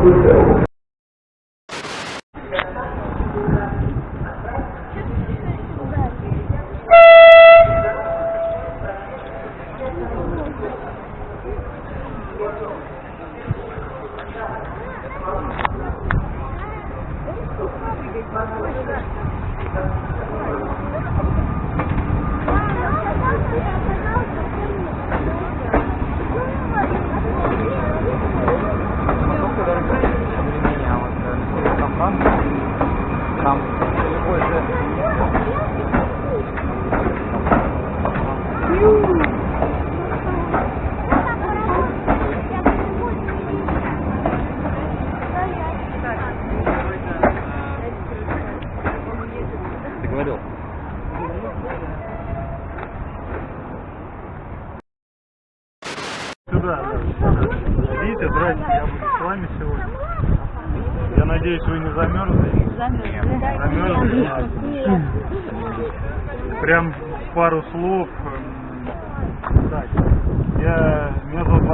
fulfilled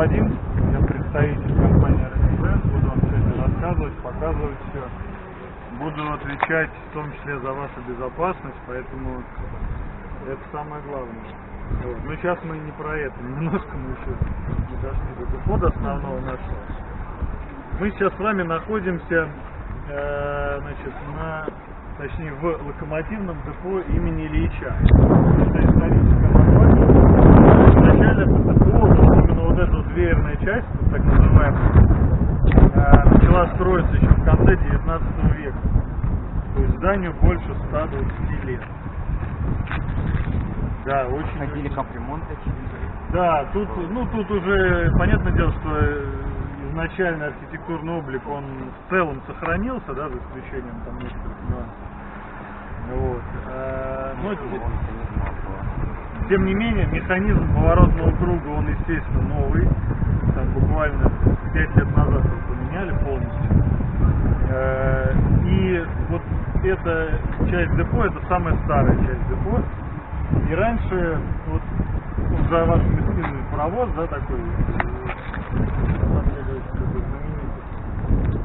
Вадим, я представитель компании Ренеблен, буду вам сегодня рассказывать, показывать все. Буду отвечать в том числе за вашу безопасность, поэтому это самое главное. Вот. Но сейчас мы не про это, немножко мы еще не дошли до дохода основного нашего. Мы сейчас с вами находимся э, значит, на, точнее, в локомотивном депо имени Ильича. Это историческое название. Изначально это депо, вот именно вот эта вот дверная часть, вот так называемая, э, начала строиться еще в конце 19 века. То есть зданию больше 120 лет. Да, очень. Ходили капремонт Да, тут, ну, тут уже понятное дело, что э, изначально архитектурный облик, он в целом сохранился, да, за исключением там нескольких нюансов. Вот. А, но те- тем не менее, механизм поворотного круга, он, естественно, новый. Там буквально 5 лет назад поменяли полностью. Э, И вот эта часть депо, это самая старая часть депо. И раньше, вот, за вашими спинами паровоз, да, такой, э,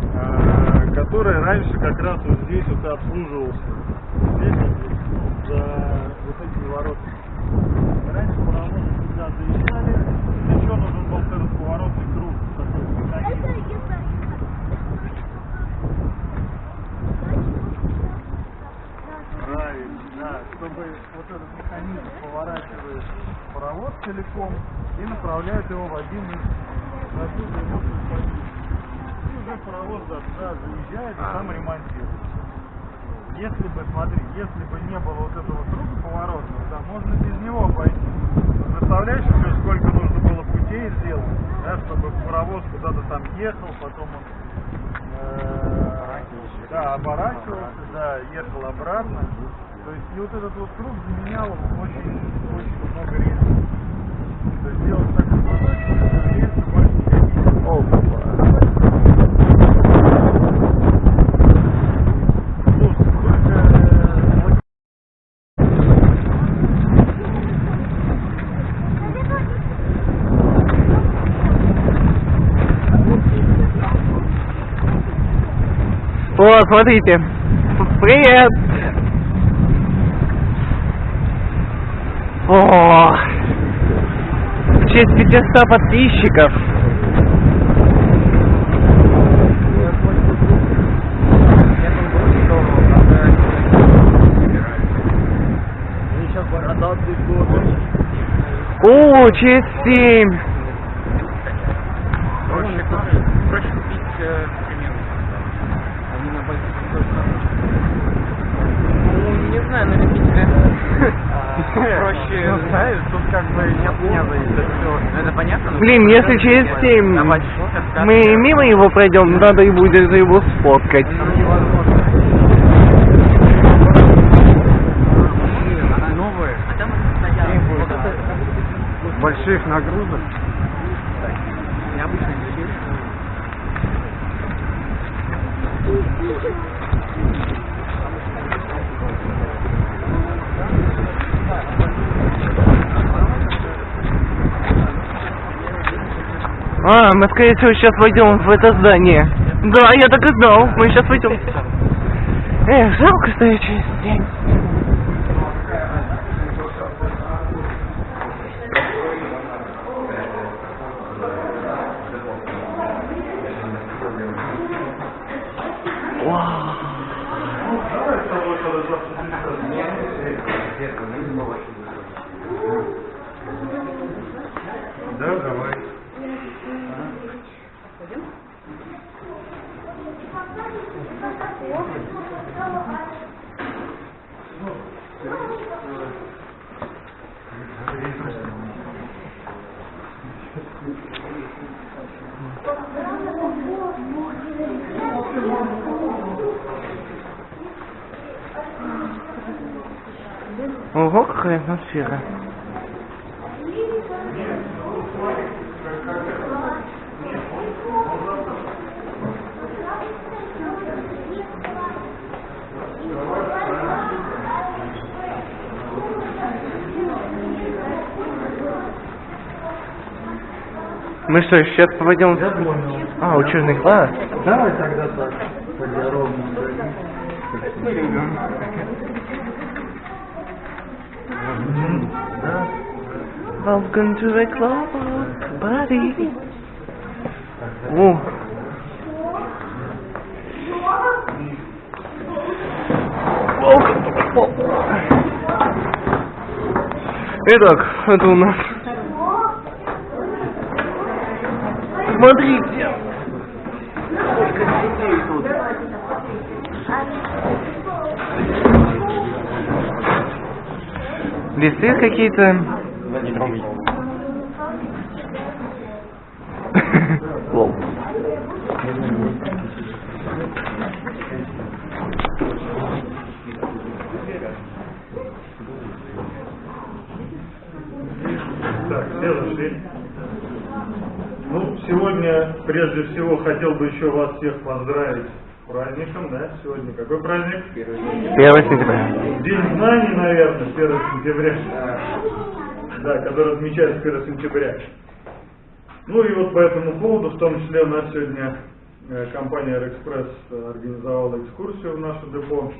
э, который раньше как раз вот здесь вот и обслуживался. Здесь вот, за вот этими воротами. Раньше паровозы сюда заезжали, еще нужен был этот поворотный круг, такой механизм. Правильно, да, чтобы вот этот механизм поворачивает паровоз целиком и направляет его в один из. И уже паровоз да, туда заезжает и там ремонтирует. Если бы, смотри, если бы не было вот этого круга поворотного, да, можно без него пойти. Представляешь, еще сколько нужно было путей сделать, да, чтобы паровоз куда-то там ехал, потом он э, да, оборачивался, да, ехал обратно. То есть и вот этот вот круг заменял очень, очень много рельсов. То есть делать так, чтобы рельсы больше только, э, О, смотрите. Привет. О, в честь 500 подписчиков. О, честь 7. 7, если через 7 мы мимо его пройдем, надо и будет его сфоткать. Больших нагрузок. Я обычно не А, мы скорее всего сейчас войдем в это здание. Да, я так и знал. Мы сейчас войдем. Эх, жалко, что я через день. Да, давай. Ого, какая атмосфера. Мы что, сейчас пойдем? Я понял. А, учебный класс. Давай тогда так, по-здоровому. Мгм, Да. Welcome to the club, buddy. О. Итак, это у нас. Смотрите. Листы какие-то. Лол. Так, следующий. Ну, сегодня, прежде всего, хотел бы еще вас всех поздравить с праздником, да? Сегодня какой праздник? 1 сентября. День знаний, наверное, 1 сентября. Да, который отмечается 1 сентября. Ну и вот по этому поводу, в том числе у нас сегодня э, компания Аэроэкспресс организовала экскурсию в наше депо.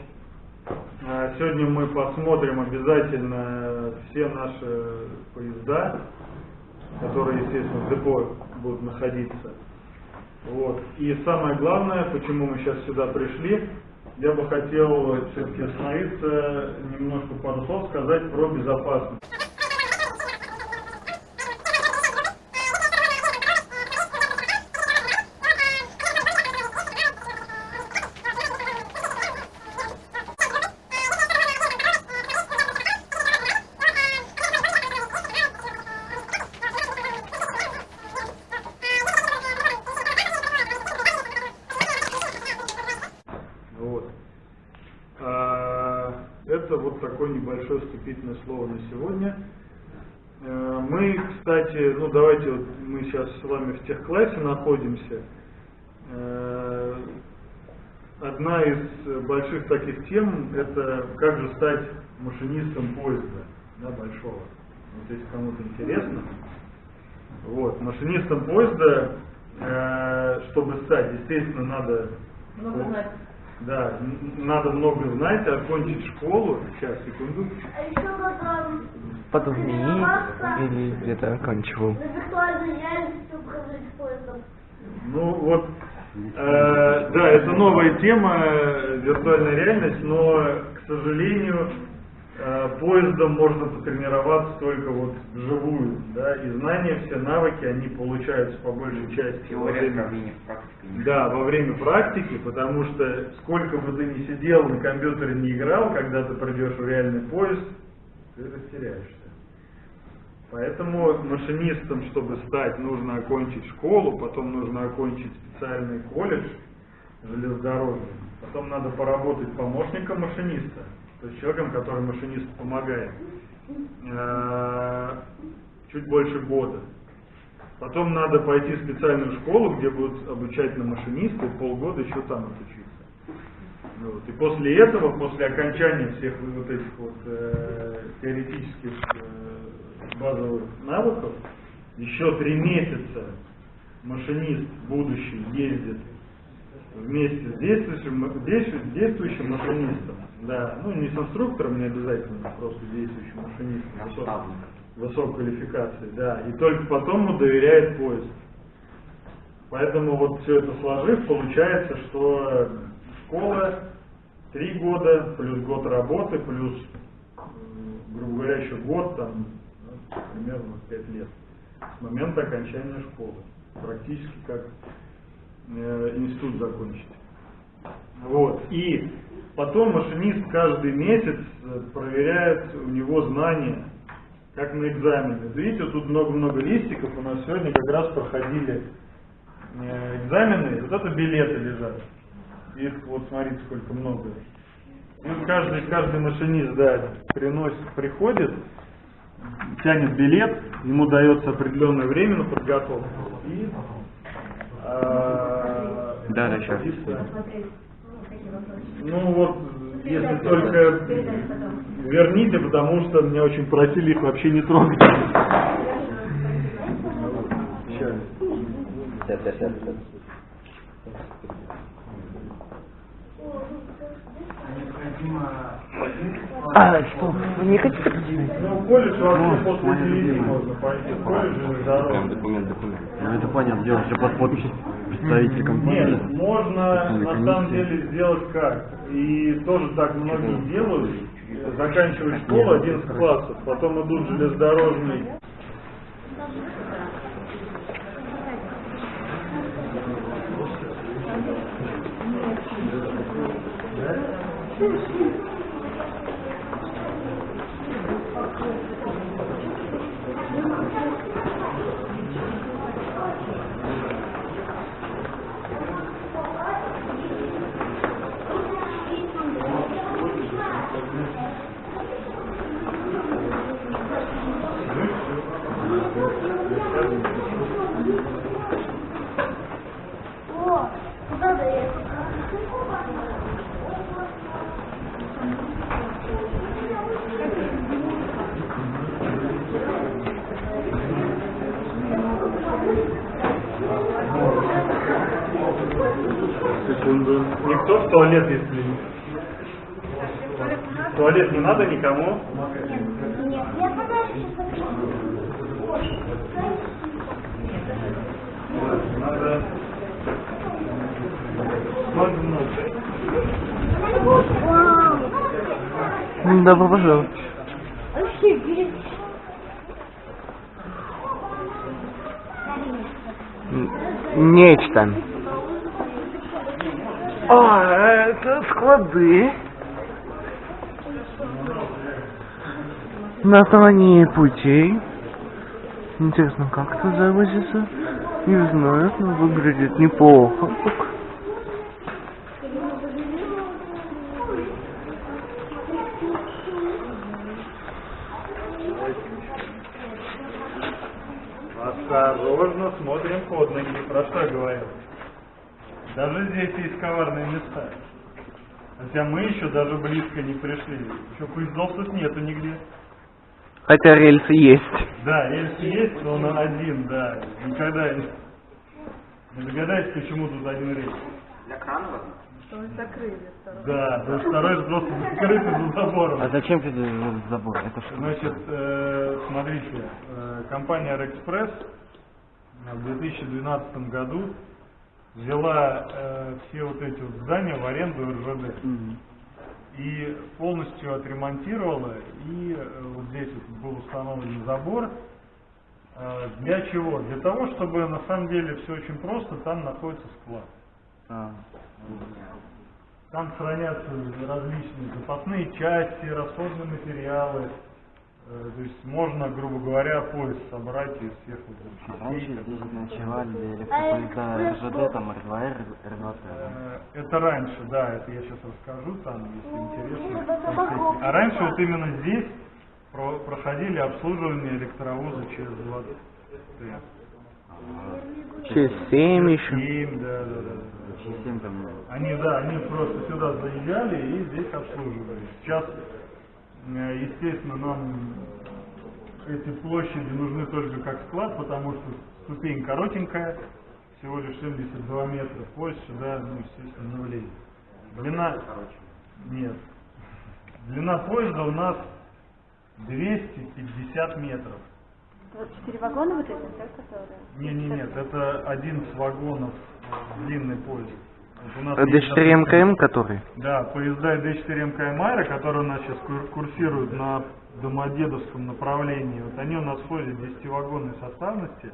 А Сегодня мы посмотрим обязательно все наши поезда, которые, естественно, в депо будут находиться. Вот. И самое главное, почему мы сейчас сюда пришли, я бы хотел все-таки остановиться, немножко пару слов сказать про безопасность. Вот. А, Это вот такое небольшое вступительное слово на сегодня. Э, Мы, кстати, ну давайте вот мы сейчас с вами в техклассе находимся. Э, Одна из больших таких тем это как же стать машинистом поезда да, большого. Вот если кому-то интересно. Вот, машинистом поезда, э, чтобы стать, естественно, надо Много знать. Да, надо много знать, окончить школу. Сейчас, секунду. А еще надо Потом тренироваться или где-то оканчивал. на виртуальной реальности управлять поездом. Ну вот, э, да, это новая тема, э, виртуальная реальность, но, к сожалению, поездом можно потренироваться только вот вживую, да, и знания, все навыки, они получаются по большей части во время, да, во время практики, потому что сколько бы ты ни сидел, на компьютере не играл, когда ты придешь в реальный поезд, ты растеряешься. Поэтому машинистом, чтобы стать, нужно окончить школу, потом нужно окончить специальный колледж железнодорожный, потом надо поработать помощником машиниста, то есть человеком, который машинисту помогает. Э, чуть больше года. Потом надо пойти в специальную школу, где будут обучать на машиниста, и полгода еще там отучиться. Вот. И после этого, после окончания всех вот этих вот э, теоретических э, базовых навыков, еще три месяца машинист будущий ездит вместе с действующим, действующим машинистом. Да, ну не с инструктором, не обязательно, а просто действующим машинистом высокой, высокой квалификации, да. И только потом ему доверяет поезд. Поэтому вот все это сложив, получается, что школа три года, плюс год работы, плюс, грубо говоря, еще год, там, ну, примерно пять лет с момента окончания школы. Практически как э, институт закончить. Вот. И потом машинист каждый месяц э, проверяет у него знания, как на экзамене. Видите, вот тут много-много листиков, у нас сегодня как раз проходили э, экзамены, вот это билеты лежат. Их вот смотрите, сколько много. И каждый, каждый машинист, да, приносит, приходит, тянет билет, ему дается определенное время на подготовку. И, а, Да, да, щас. Ну вот, если только верните, потому что меня очень просили их вообще не трогать. Сейчас. Сейчас, сейчас, сейчас. А, что, вы не хотите? Ну, в колледж вообще после девяти можно пойти. В колледже здорово. документ, документ. Ну это понятно, дело, все под подпись представителя компании. Нет, можно на самом деле сделать как. И тоже так многие делают. Заканчивают школу 11 классов, потом идут железнодорожный Добро пожаловать. Нечто. А, это склады. На основании путей. Интересно, как это завозится? Не знаю, но выглядит неплохо. Так. Осторожно смотрим под ноги. Про что я говорил? Даже здесь есть коварные места. Хотя мы еще даже близко не пришли. Еще поездов тут нету нигде. Хотя рельсы есть. Да, рельс есть, но он один, да. Никогда не... Не догадайтесь, почему тут один рельс. Да, потому что второй же просто закрытый за забором. А зачем ты этот забор? Это что? Значит, э, смотрите, э, компания Аэроэкспресс в 2012 году взяла э, все вот эти вот здания в аренду РЖД и полностью отремонтировала, и э, вот здесь вот был установлен забор. Э, Для чего? Для того, чтобы на самом деле все очень просто, там находится склад. А, Там хранятся различные запасные части, расходные материалы. Э, То есть можно, грубо говоря, поезд собрать из всех вот этих а раньше здесь ночевали электропоезда РЖД, там Р2Р, Р2Т. Э, Это раньше, да, это я сейчас расскажу, там, если интересно. конкретнее. А раньше вот именно здесь про- проходили обслуживание электровоза через 20 Т. Через 7 еще. Им, да, да, да. Через 7 там... Они, да, они просто сюда заезжали и здесь обслуживали. Сейчас, естественно, нам эти площади нужны только как склад, потому что ступень коротенькая, всего лишь 72 метра. Поезд сюда, ну, естественно, не влезет. Длина... Нет. Длина поезда у нас 250 метров. 24 вагона вот это, да, которые? Не, не, нет, это один из вагонов длинный поезд. Вот у нас Д4 есть, допустим, МКМ который? Да, поезда Д4 МК Майра, которые у нас сейчас кур- курсируют на Домодедовском направлении, вот они у нас ходят 10-вагонной составности.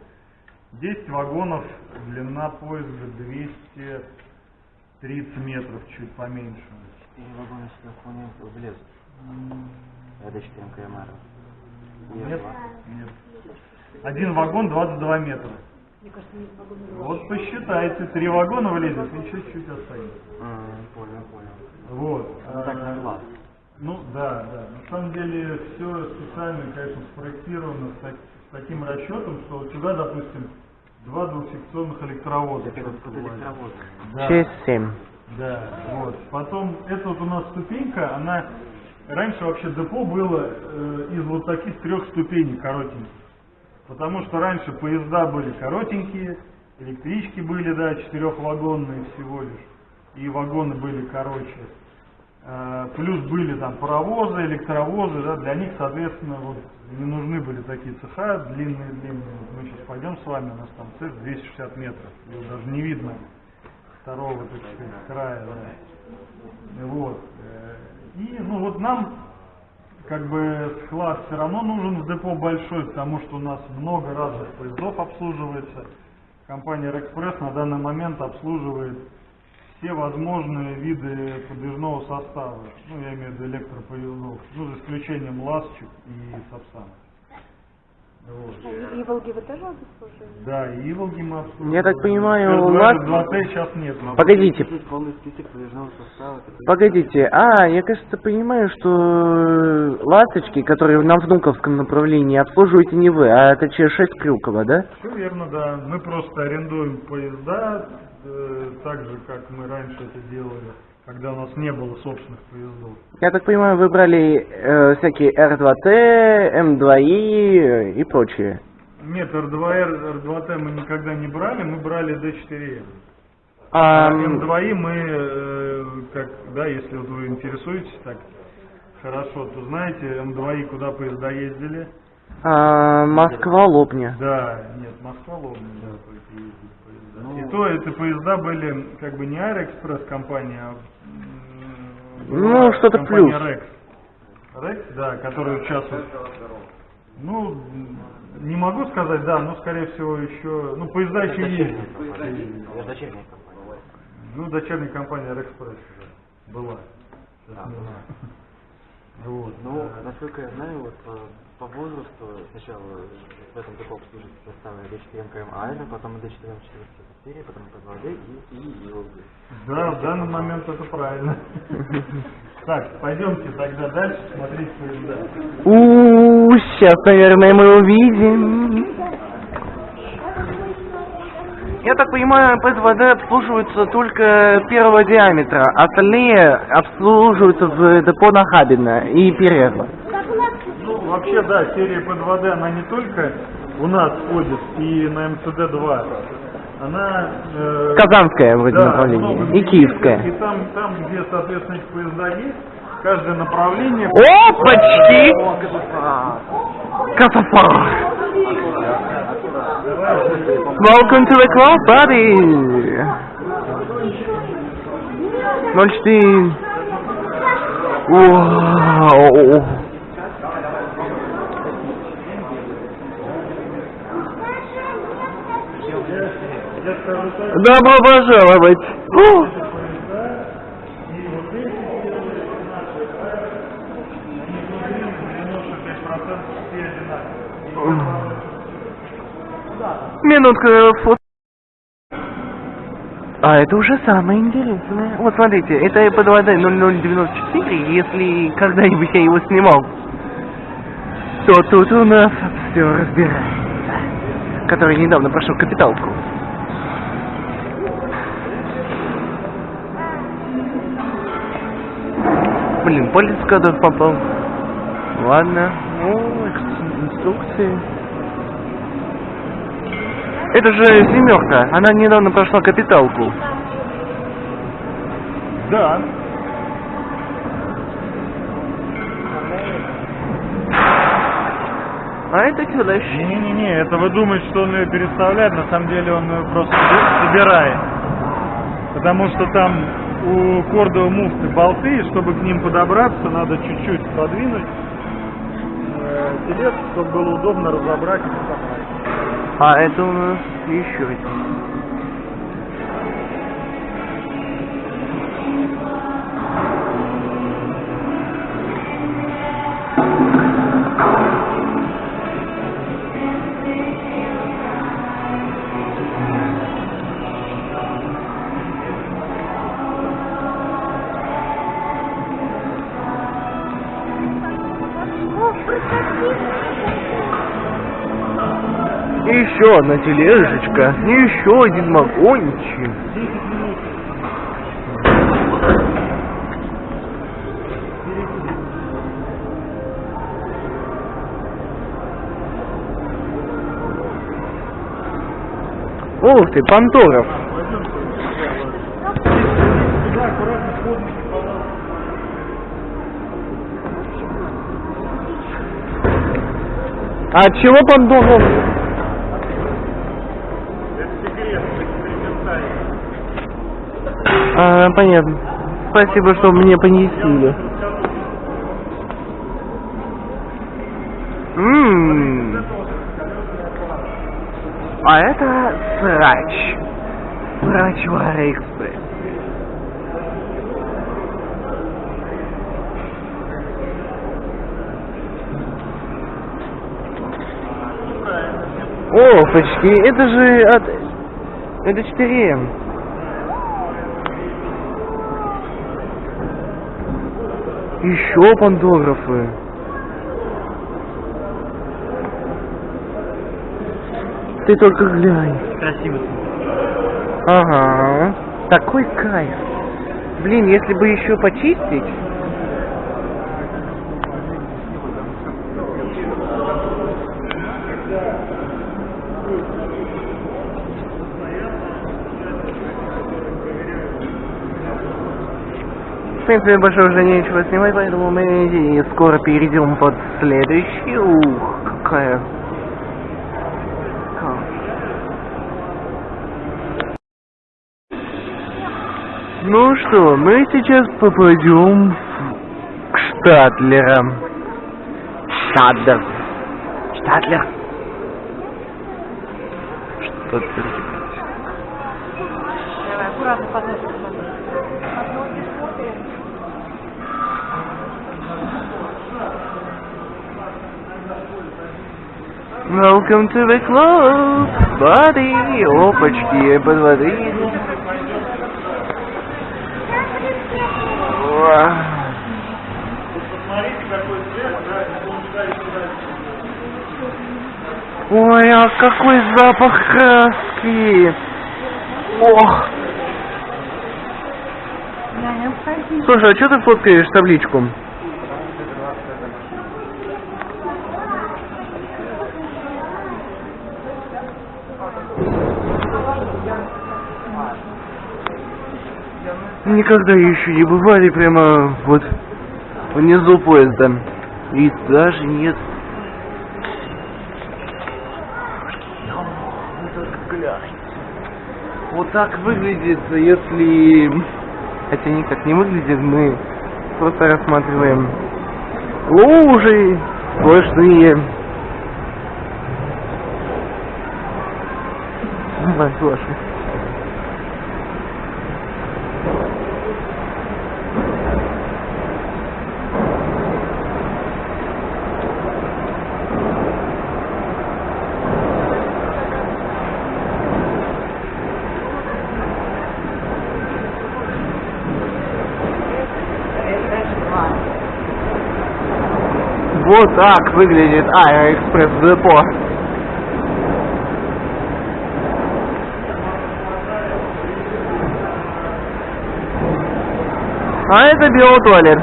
10 вагонов, длина поезда 230 метров, чуть поменьше. Четыре вагона сюда вполне влезут. Это 4 МКМР. Нет, нет. Один вагон 22 метра. Вот посчитайте, три вагона влезет и чуть-чуть останется. Понял, понял. Вот. Ну так А, на глаз. Ну да, да. На самом деле все специально, конечно, спроектировано с, так- с таким расчетом, что вот сюда, допустим, два двухсекционных электровоза. Это электровозом. Да, Через 7. да, вот. Потом, эта вот у нас ступенька, она... Раньше вообще депо было э, из вот таких трех ступеней коротеньких. Потому что раньше поезда были коротенькие, электрички были, да, четырехвагонные всего лишь, и вагоны были короче. Э, Плюс были там паровозы, электровозы, да, для них, соответственно, вот не нужны были такие цеха длинные-длинные. Мы сейчас пойдем с вами, у нас там цех 260 метров, его даже не видно второго, так сказать, края, да. Вот. э, И, ну вот нам как бы склад все равно нужен в депо большой, потому что у нас много разных поездов обслуживается. Компания Рекспресс на данный момент обслуживает все возможные виды подвижного состава. Ну, я имею в виду электропоездов. Ну, за исключением ластчик и Сапсан. Вот. А и Волги вы тоже обслуживаете? Да, и Иволги мы обслуживаем. Я так понимаю, Р2, ласт- Р2Т сейчас нет. Погодите. Погодите, а, я, кажется, понимаю, что э, ласточки, которые на Внуковском направлении, обслуживаете не вы, а это Ч6 Крюкова, да? Все верно, да. Мы просто арендуем поезда, э, так же, как мы раньше это делали, когда у нас не было собственных поездов. Я так понимаю, вы брали э, всякие R2T, M2I э, и прочее. Нет, R2R, R2T мы никогда не брали, мы брали D4M. А, А м, M2I мы, э, как, да, если вот вы интересуетесь так хорошо, то знаете, M2I куда поезда ездили? а, Москва, Лобня. Да, нет, Москва, Лобня, да, только ездили поезда. И то эти поезда были как бы не Аэроэкспресс компания, а Ну, что-то компания плюс. Рекс. Рекс, да, который участвует. Ну, не могу сказать, да, но скорее всего еще, ну, поезда еще компания. Это дочерняя компания. Ну, дочерняя компания Рекспресс уже была. Знаю. Вот. Ну, э, насколько я знаю, вот по, возрасту сначала в этом депо обслуживают составы D4 МКМ Айра, потом D4 М4 потом П2D и, и Илги. Да, в данный момент это правильно. Так, пойдемте тогда дальше смотреть поезда. У, сейчас, наверное, мы увидим. Я так понимаю, ПСВД обслуживаются только первого диаметра, остальные обслуживаются в депо Нахабино и Перерва. Вообще, да, серия P2D, она не только у нас ходит и на МЦД-2. Она... э, Казанское вроде да, направление много и ездит, И там, там, где, соответственно, эти поезда есть, каждое направление... О, почти! Катафар! Welcome to the club, buddy! 04. Вау! Я скажу так, Добро пожаловать! О! и вот эти серии наши, они внутри 95% все одинаковые. Минутка фото. А это уже самое интересное. Вот смотрите, это ИП2D 0094, если когда-нибудь я его снимал. кто тут у нас все разбирается? Который недавно прошел капиталку. Блин, палец кадр попал. Ладно. Ну, ин- инструкции. Это же семерка. Она недавно прошла капиталку. Да. А это челэш. Не-не-не, это вы думаете, что он ее переставляет, на самом деле он ее просто соби- собирает. Потому что там у кордовой муфты болты, чтобы к ним подобраться, надо чуть-чуть подвинуть э, телец, чтобы было удобно разобрать и собрать. А это у нас еще один. Еще одна тележечка, еще один вагончик. Ух ты, Панторов. А чего Панторов? А, понятно. Спасибо, что мне понесили. Ммм. А это срач. Срач в Аэроэкспрессе. О, почти. Это же от... Это 4М. Еще пандографы. Ты только глянь. Красиво. Ага. Такой кайф. Блин, если бы еще почистить. В принципе, больше уже нечего снимать, поэтому мы скоро перейдем под следующий. Ух, какая... Ка- Ну что, мы сейчас попадем к Штатлерам. Штатлер. Штатлер. Штатлер. Давай, аккуратно подносим. Welcome to the club, buddy. Опачки, под воды. Уа. Ой, а какой запах краски! Ох! Слушай, а что ты фоткаешь табличку? Никогда еще не бывали прямо вот внизу поезда. И даже нет. Вот так выглядит, если... Хотя никак не выглядит, мы просто рассматриваем лужи сплошные. Давай, слушай. Вот так выглядит Аэроэкспресс депо. А это биотуалет.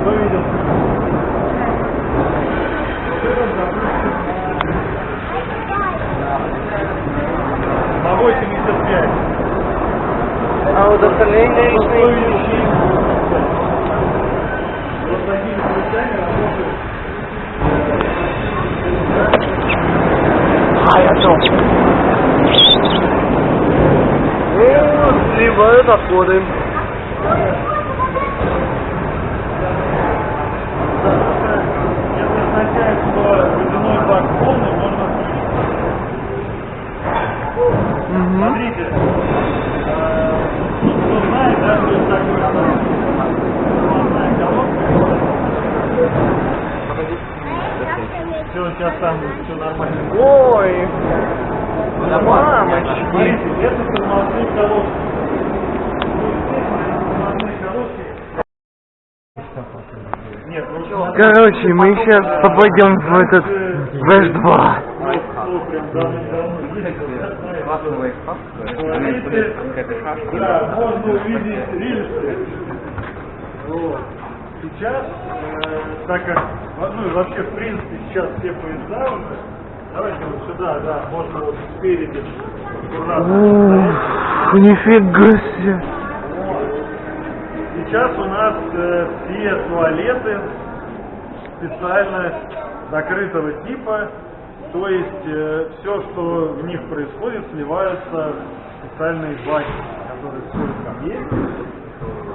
Кто видел? На 85. А вот остальные Стоящие. Вот такими ключами работают. А, я то. Сливают отходы. Если означает, что водяной бак полный, можно включить. Смотрите, э, ну, кто знает, да, что это такое запасная колонка. Все, сейчас там все нормально. Ой, да мамочки. Смотрите, это тормозные колодки. Тормозные колодки. Нет, ну смотрите, Короче, мы сейчас попадем в этот в H2. что прям давно-давно ездил, да, можно увидеть рельсы. Вот. Сейчас, э, так как, ну и вообще, в принципе, сейчас все поезда давайте вот сюда, да, можно вот спереди Ух, нифига себе. Сейчас у нас э, все туалеты специально закрытого типа, то есть все, что в них происходит, сливаются в специальные баки, которые вскоре там есть.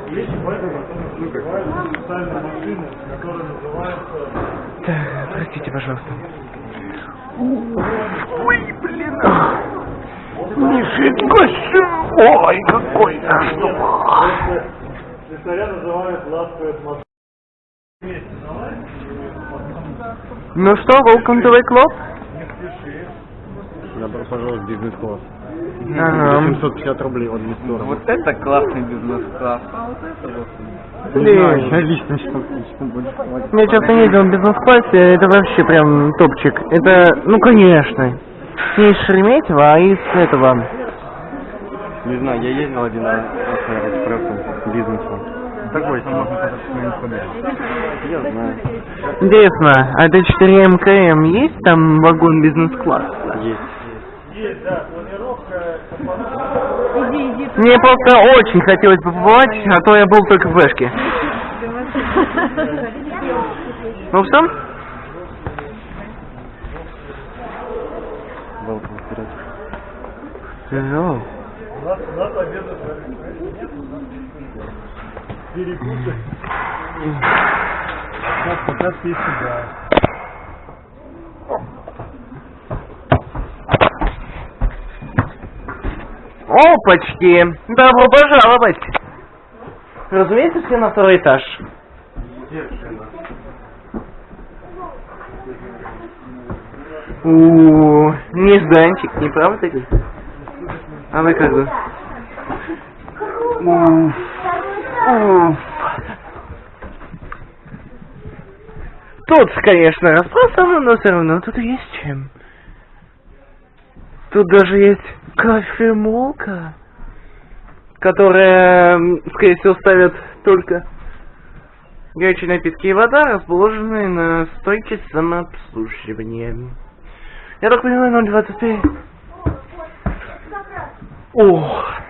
И эти баки потом специальные машины, которые называются Так, простите, пожалуйста. Ой, блин. Нифига себе. Ой, какой это слесаря называют ласковые атмосферы. Ну что, welcome to the club? Добро пожаловать в бизнес-класс. Ага. 750 рублей от Мистора. Вот это классный бизнес-класс. Блин. я лично сейчас больше хватит. Я часто ездил в бизнес-классе, это вообще прям топчик. Это, ну конечно, не из Шереметьево, а из этого. Не знаю, я ездил один раз с Аэроэкспрессом бизнесом. Такой Я знаю. Интересно, а это 4 МКМ есть там вагон бизнес-класса? Есть. Есть, да, планировка. Иди, иди. Мне просто очень хотелось бы побывать, а то я был только в Вешке. Ну что? Welcome. Hello. У нас, у нас обеда нет, у нас перепуты. Сейчас пока все сюда. Опачки! Добро пожаловать! Разумеется, все на второй этаж. У, нежданчик, не правда ли? А вы как бы? Уф. Тут, конечно, распространено, но все равно тут есть чем. Тут даже есть кофемолка, которая, скорее всего, ставят только горячие напитки и вода, расположенные на стойке самообслуживания. Я так понимаю, 025. Ох.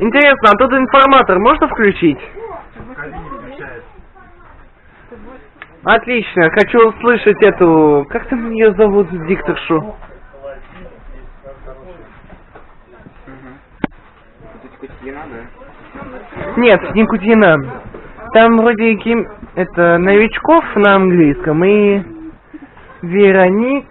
Интересно, а тут информатор можно включить? Отлично, хочу услышать эту... Как там ее зовут, дикторшу? Нет, не Кутина. Там вроде Ким... Это новичков на английском и... Вероник...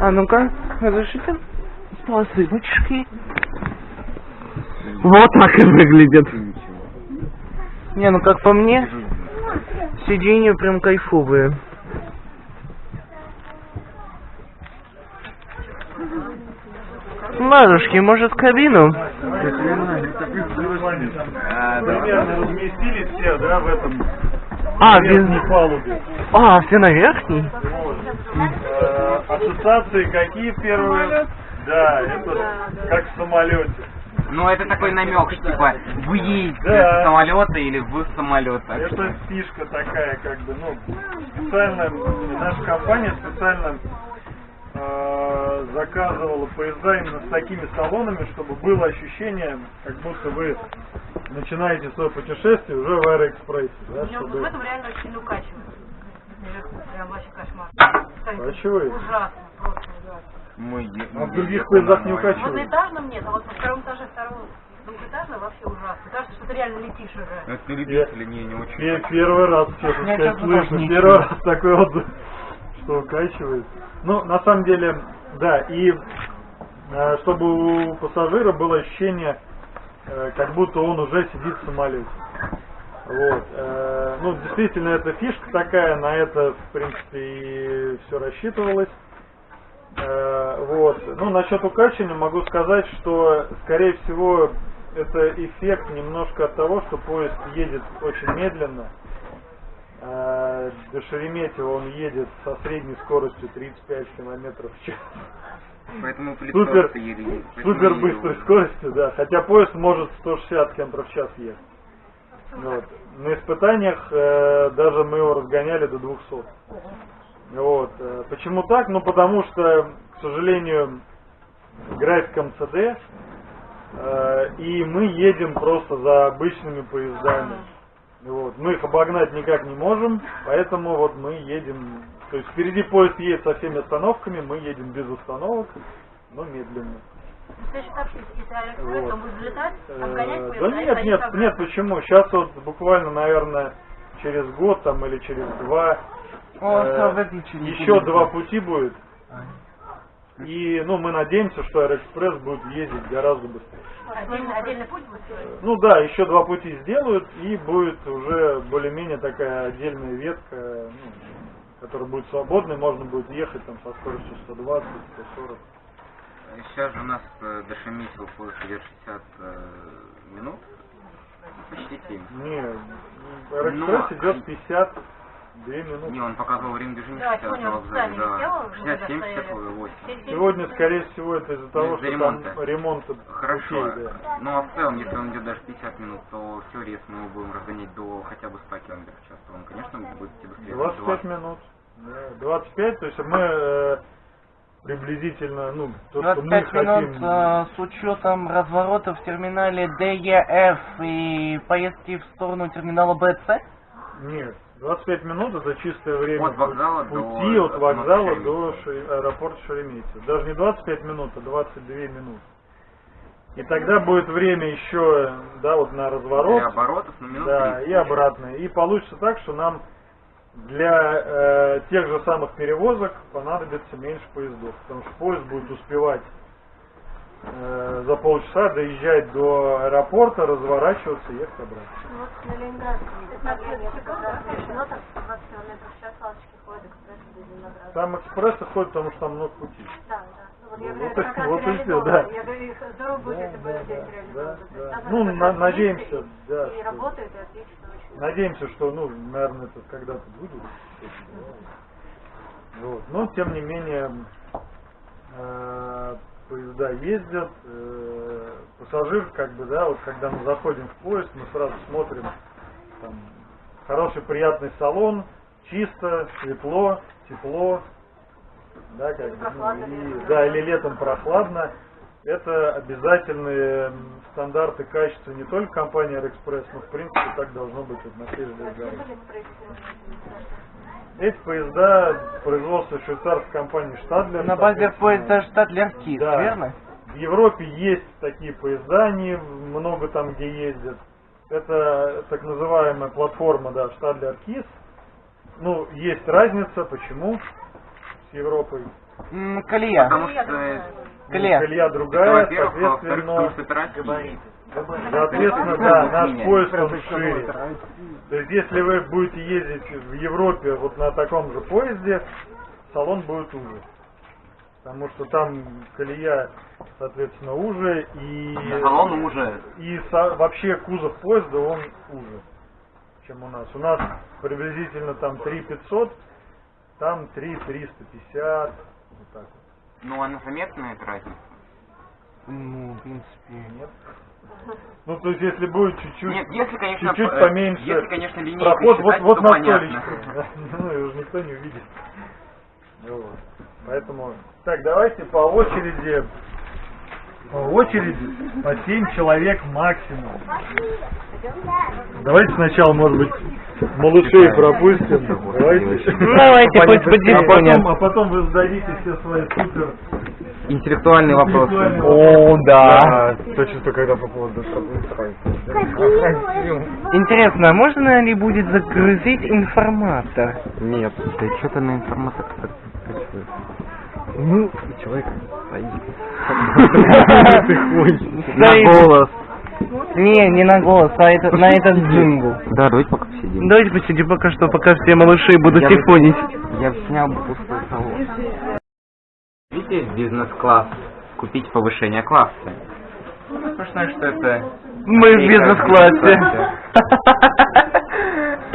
А ну-ка, разрешите? Посылочки. Вот так и выглядит. Не, ну как по мне, сиденья прям кайфовые. Ладушки, может в кабину? Примерно разместились все, да, в этом А, без... верхней палубе. А, все на верхней? Ассоциации какие первые? Да, это как в самолете. Ну, это такой намек, что типа вы едете Да. с самолета или вы в самолет. так что- Это фишка такая, как бы, ну, специально, наша компания специально э, заказывала поезда именно с такими салонами, чтобы было ощущение, как будто вы начинаете свое путешествие уже в Аэроэкспрессе, да, вот в чтобы... этом реально очень укачивает. Наверху, прям вообще кошмар. Укачивает? Ужасно, просто ужасно. Мы А в других поездах не нормально. В одноэтажном нет, а вот на втором этаже второго двухэтажного вообще ужасно. Кажется, что ты реально летишь уже. Это любители, не, не очень. Пе- Первый раз, честно Я сказать, слышу. не Первый раз такой отзыв, что укачивает. Ну, на самом деле, да, и э, чтобы у пассажира было ощущение, э, как будто он уже сидит в самолете. Вот. э, Ну, действительно, это фишка такая, на это, в принципе, и все рассчитывалось. Э, Вот. Ну, насчет укачивания могу сказать, что, скорее всего, это эффект немножко от того, что поезд едет очень медленно. Э, До Шереметьево он едет со средней скоростью 35 километров в час. Поэтому Супер, поэтому супер быстрой скоростью, да. Хотя поезд может 160 км в час ехать. Вот. На испытаниях э, даже мы его разгоняли до 200. Вот. э, Почему так? Ну потому что, к сожалению, график МЦД, э, и мы едем просто за обычными поездами. Вот. Мы их обогнать никак не можем, поэтому вот мы едем, то есть впереди поезд едет со всеми остановками, мы едем без остановок, но медленно. Вот. он будет взлетать, Э, Да нет, нет, нет, почему? Сейчас вот буквально, наверное, через год там или через два О, э, еще два пути будет. И, ну, мы надеемся, что Аэроэкспресс будет ездить гораздо быстрее. Отдельный, отдельный путь будет строить. Ну да, еще два пути сделают, и будет уже более-менее такая отдельная ветка, ну, которая будет свободной, можно будет ехать там со скоростью 120, 140. Сейчас же у нас до Шереметьево поезд идет 60 э, минут. Почти 7. Не, Аэроэкспресс Но- идет 52 минуты. Не, он показывал время движения Да, 60 сегодня на он вокзале, да. сделал, мы 67, когда 68. стояли. Сегодня, скорее всего, это из-за того, Из-за что ремонта. там ремонт Хорошо. путей, да. Ну а в целом, если он идет даже 50 минут, то в теории, если мы его будем разгонять до хотя бы 100 км в час, то он, конечно, будет быстрее. 25 минут. Да, 25, то есть мы э, приблизительно, ну, то, что мы 25 минут хотим... э, с учетом разворота в терминале DEF и поездки в сторону терминала BC? Нет, 25 минут это чистое время От вокзала пути до от вокзала остановки до Ше- аэропорта Шереметьево. Даже не 25 минут, а 22 минуты. И тогда будет время еще, да, вот на разворот. Для оборотов, ну, минут Да, 30. и обратно. И получится так, что нам для э, тех же самых перевозок понадобится меньше поездов. Потому что поезд будет успевать э, за полчаса доезжать до аэропорта, разворачиваться и ехать обратно. Ну вот на Ленинградском направлении как раз решено, так 120 км в час ласточки ходят экспресс до Ленинграда. Там экспрессы ходят, потому что там много путей. Да, да. Ну, вот я Ну, говорю, вот как и реализовано. да. Я говорю, их здорово будет, Да, если бы да, здесь да, реализовано. да, То есть да. там Ну, на- надеемся, да, И работает, и отлично. Надеемся, что, ну, наверное, это когда-то будет. Вот. Но, тем не менее, э, поезда ездят, э, пассажир, как бы, да, вот когда мы заходим в поезд, мы сразу смотрим, там, хороший, приятный салон, чисто, светло, тепло, да, как бы, ну, и- да. или летом прохладно. Это обязательные стандарты качества не только компании Аэроэкспресс, но в принципе так должно быть вот на всей железной? Эти поезда производства швейцарской компании Штадлер. На базе поезда Штадлер KISS, Да. верно? В Европе есть такие поезда, они много там где ездят. Это так называемая платформа, да, Штадлер KISS. Ну, есть разница, почему с Европой. М, Колея. Потому что Колея. Колея это, другая, потому соответственно, это Россия. соответственно, да, наш поезд он шире. То есть, если вы будете ездить в Европе вот на таком же поезде, салон будет уже. Потому что там колея, соответственно, уже и, Салон уже. и со- вообще кузов поезда он уже, чем у нас. У нас приблизительно там 3 500, там 3 350, вот так вот. Ну, она заметная эта разница? Ну, в принципе, Нет. Ну, то есть, если будет чуть-чуть, Нет, если, конечно, чуть-чуть э, поменьше если, конечно, линейкой проход вот, считать, вот на понятно. Ну, и уже никто не увидит. Вот. Поэтому, так, давайте по очереди, по очереди, по 7 человек максимум. Давайте сначала, может быть, малышей пропустим. Давайте. Давайте, хоть по а потом, а потом вы зададите все свои супер Интеллектуальный вопрос. интеллектуальные О, да. То чувство, когда по поводу Интересно, а можно ли будет загрузить информатор? Нет. Да что ты на информатор Ну, человек На голос. Не, не на голос, а это, на этот джингл. Да, давайте пока посидим. Давайте посидим пока что, пока все малыши будут сифонить. Я бы снял бы пустой салон. Видите, бизнес-класс. Купить повышение класса. Смешно, что это... Мы в бизнес-классе.